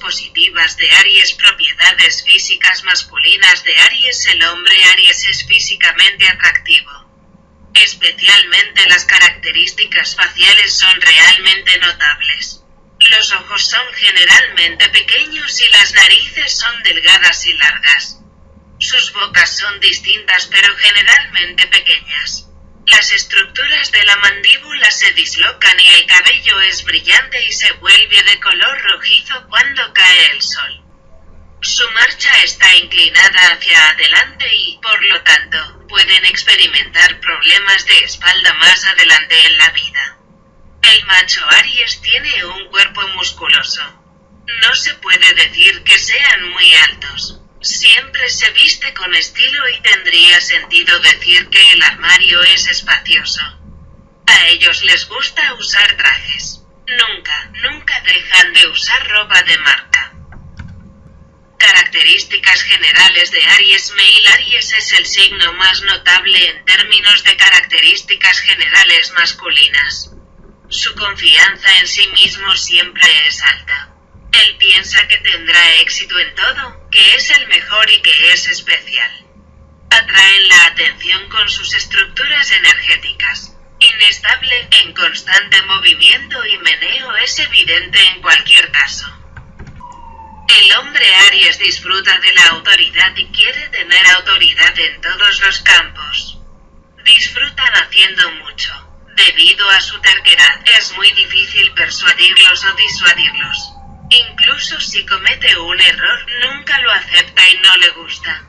positivas de Aries, propiedades físicas masculinas de Aries. El hombre Aries es físicamente atractivo. Especialmente las características faciales son realmente notables. Los ojos son generalmente pequeños y las narices son delgadas y largas. Sus bocas son distintas pero generalmente pequeñas. Las estructuras de la mandíbula se dislocan y el cabello es brillante y se vuelve de color rojizo cuando cae el sol. Su marcha está inclinada hacia adelante y, por lo tanto, pueden experimentar problemas de espalda más adelante en la vida. El macho Aries tiene un cuerpo musculoso. No se puede decir que sean muy altos. Siempre se viste con estilo y tendría sentido decir que el armario es espacioso. A ellos les gusta usar trajes. Nunca, nunca dejan de usar ropa de marca. Características generales de Aries Mail Aries es el signo más notable en términos de características generales masculinas. Su confianza en sí mismo siempre es alta. Él piensa que tendrá éxito en todo, que es el mejor y que es especial. Atraen la atención con sus estructuras energéticas. Inestable, en constante movimiento y meneo es evidente en cualquier caso. El hombre Aries disfruta de la autoridad y quiere tener autoridad en todos los campos. Disfrutan haciendo mucho. Debido a su terquedad, es muy difícil persuadirlos o disuadirlos. Incluso si comete un error, nunca lo acepta y no le gusta.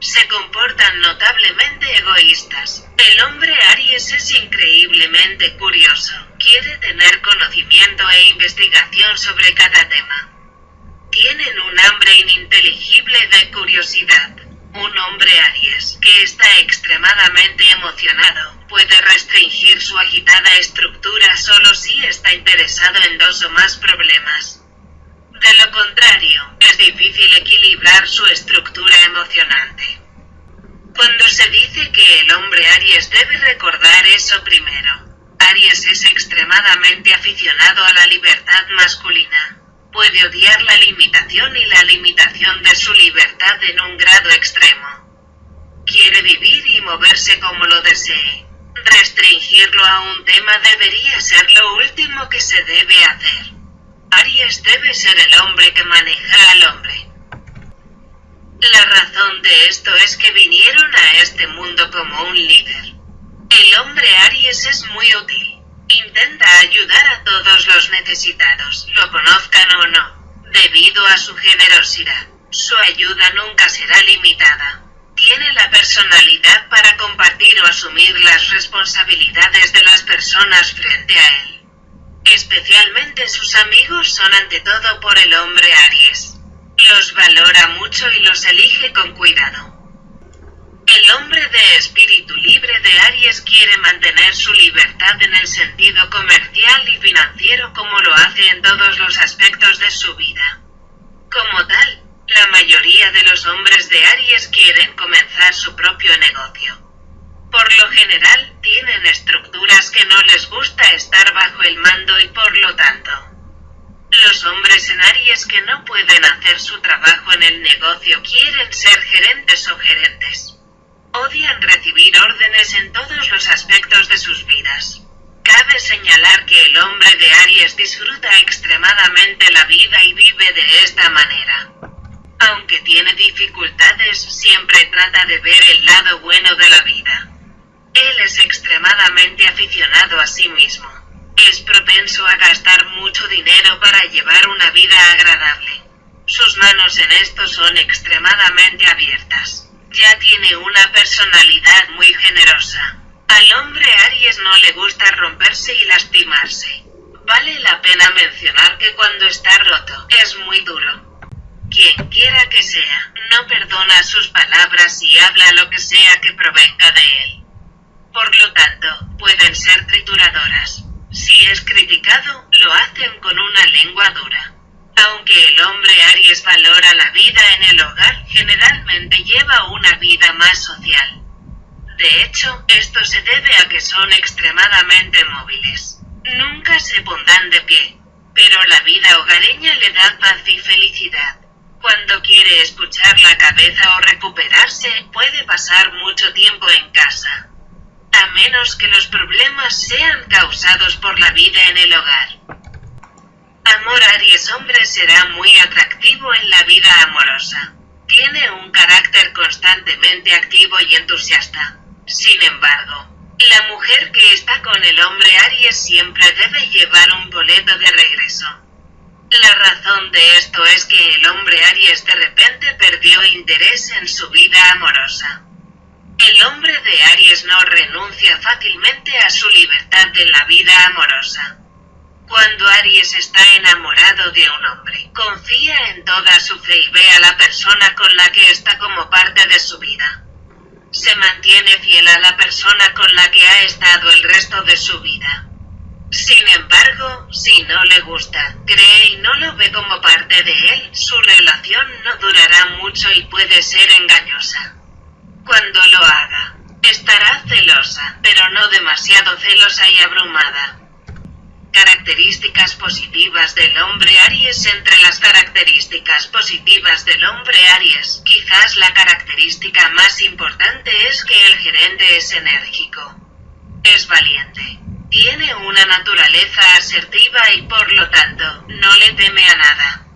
Se comportan notablemente egoístas. El hombre Aries es increíblemente curioso. Quiere tener conocimiento e investigación sobre cada tema. Tienen un hambre ininteligible de curiosidad. Un hombre Aries, que está extremadamente emocionado, puede restringir su agitada estructura solo si está interesado en dos o más problemas. De lo contrario, es difícil equilibrar su estructura emocionante. Cuando se dice que el hombre Aries debe recordar eso primero, Aries es extremadamente aficionado a la libertad masculina. Puede odiar la limitación y la limitación de su libertad en un grado extremo. Quiere vivir y moverse como lo desee. Restringirlo a un tema debería ser lo último que se debe hacer. Aries debe ser el hombre que maneja al hombre. La razón de esto es que vinieron a este mundo como un líder. El hombre Aries es muy útil. Intenta ayudar a todos los necesitados, lo conozcan o no, debido a su generosidad. Su ayuda nunca será limitada. Tiene la personalidad para compartir o asumir las responsabilidades de las personas frente a él. Especialmente sus amigos son ante todo por el hombre Aries. Los valora mucho y los elige con cuidado. El hombre de espíritu libre de Aries quiere mantener su libertad en el sentido comercial y financiero como lo hace en todos los aspectos de su vida. Como tal, la mayoría de los hombres de Aries quieren comenzar su propio negocio. Por lo general, tienen estructuras que no les gusta estar bajo el mando y por lo tanto, los hombres en Aries que no pueden hacer su trabajo en el negocio quieren ser gerentes o gerentes. Odian recibir órdenes en todos los aspectos de sus vidas. Cabe señalar que el hombre de Aries disfruta extremadamente la vida y vive de esta manera. Aunque tiene dificultades, siempre trata de ver el lado bueno de la vida. Él es extremadamente aficionado a sí mismo. Es propenso a gastar mucho dinero para llevar una vida agradable. Sus manos en esto son extremadamente abiertas. Ya tiene una personalidad muy generosa. Al hombre Aries no le gusta romperse y lastimarse. Vale la pena mencionar que cuando está roto, es muy duro. Quien quiera que sea, no perdona sus palabras y habla lo que sea que provenga de él. Por lo tanto, pueden ser trituradoras. Si es criticado, lo hacen con una lengua dura. Aunque el hombre Aries valora la vida en el hogar, generalmente lleva una vida más social. De hecho, esto se debe a que son extremadamente móviles. Nunca se pondrán de pie. Pero la vida hogareña le da paz y felicidad. quiere escuchar la cabeza o recuperarse, puede pasar mucho tiempo en casa. A menos que los problemas sean causados por la vida en el hogar. Amor Aries hombre será muy atractivo en la vida amorosa. Tiene un carácter constantemente activo y entusiasta. Sin embargo, la mujer que está con el hombre Aries siempre debe llevar un boleto de regreso. La razón de esto es que el hombre Aries de repente perdió interés en su vida amorosa. El hombre de Aries no renuncia fácilmente a su libertad en la vida amorosa. Cuando Aries está enamorado de un hombre, confía en toda su fe y ve a la persona con la que está como parte de su vida se mantiene fiel a la persona con la que ha estado el resto de su vida. Sin embargo, si no le gusta, cree y no lo ve como parte de él, su relación no durará mucho y puede ser engañosa. Cuando lo haga, estará celosa, pero no demasiado celosa y abrumada. Características positivas del hombre Aries Entre las características positivas del hombre Aries, quizás la característica más importante es que el gerente es enérgico. Es valiente. Tiene una naturaleza asertiva y por lo tanto, no le teme a nada.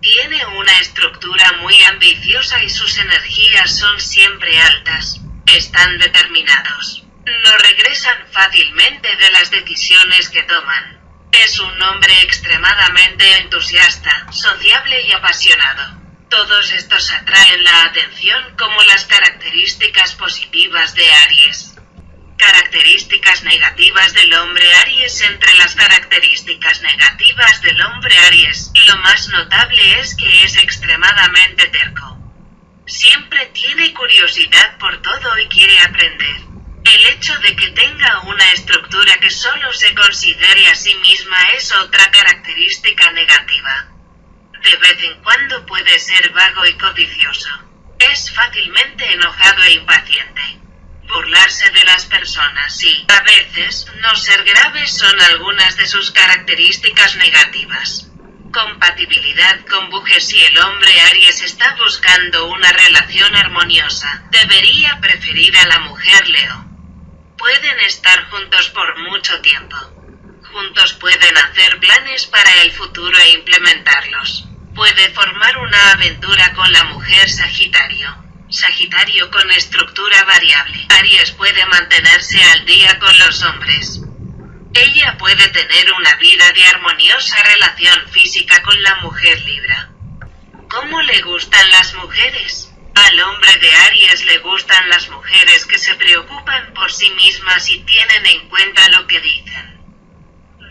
Tiene una estructura muy ambiciosa y sus energías son siempre altas. Están determinados no regresan fácilmente de las decisiones que toman. Es un hombre extremadamente entusiasta, sociable y apasionado. Todos estos atraen la atención como las características positivas de Aries. Características negativas del hombre Aries Entre las características negativas del hombre Aries, lo más notable es que es extremadamente terco. Siempre tiene curiosidad por todo y quiere aprender. El hecho de que tenga una estructura que solo se considere a sí misma es otra característica negativa. De vez en cuando puede ser vago y codicioso. Es fácilmente enojado e impaciente. Burlarse de las personas y, a veces, no ser grave son algunas de sus características negativas. Compatibilidad con Bujes Si el hombre Aries está buscando una relación armoniosa, debería preferir a la mujer Leo. Pueden estar juntos por mucho tiempo. Juntos pueden hacer planes para el futuro e implementarlos. Una aventura con la mujer Sagitario. Sagitario con estructura variable. Aries puede mantenerse al día con los hombres. Ella puede tener una vida de armoniosa relación física con la mujer Libra. ¿Cómo le gustan las mujeres? Al hombre de Aries le gustan las mujeres que se preocupan por sí mismas y tienen en cuenta lo que dicen.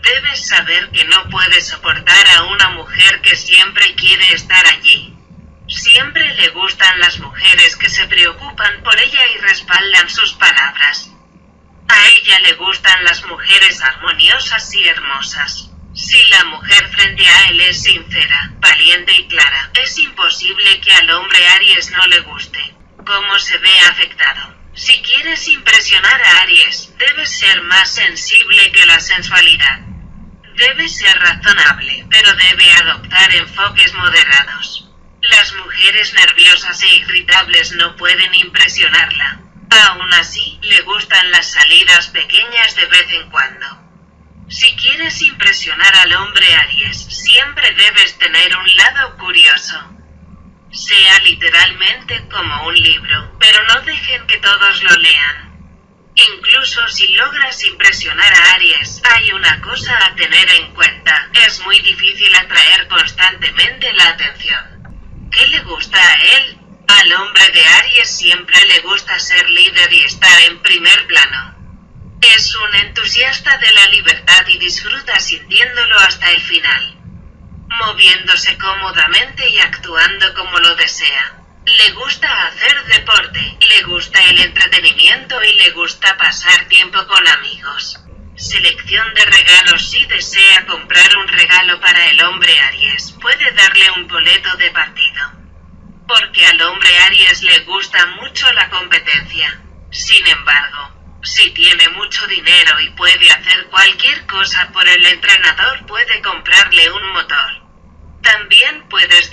Debes saber que no puedes soportar a una mujer que siempre quiere estar allí. Siempre le gustan las mujeres que se preocupan por ella y respaldan sus palabras. A ella le gustan las mujeres armoniosas y hermosas. Si la mujer frente a él es sincera, valiente y clara, es imposible que al hombre Aries no le guste. ¿Cómo se ve afectado? Si quieres impresionar a Aries, debes ser más sensible que la sensualidad. Debe ser razonable, pero debe adoptar enfoques moderados. Las mujeres nerviosas e irritables no pueden impresionarla. Aún así, le gustan las salidas pequeñas de vez en cuando. Si quieres impresionar al hombre Aries, siempre debes tener un lado curioso. Sea literalmente como un libro, pero no dejen que todos lo lean. Incluso si logras impresionar a Aries, hay una cosa a tener en cuenta, es muy difícil atraer constantemente la atención. ¿Qué le gusta a él? Al hombre de Aries siempre le gusta ser líder y estar en primer plano. Es un entusiasta de la libertad y disfruta sintiéndolo hasta el final. Moviéndose cómodamente y actuando como lo desea. Le gusta hacer deporte, le gusta el entretenimiento y le gusta pasar tiempo con amigos. Selección Si desea comprar un regalo para el hombre Aries, puede darle un boleto de partido. Porque al hombre Aries le gusta mucho la competencia. Sin embargo, si tiene mucho dinero y puede hacer cualquier cosa por el entrenador puede comprarle un motor. También puedes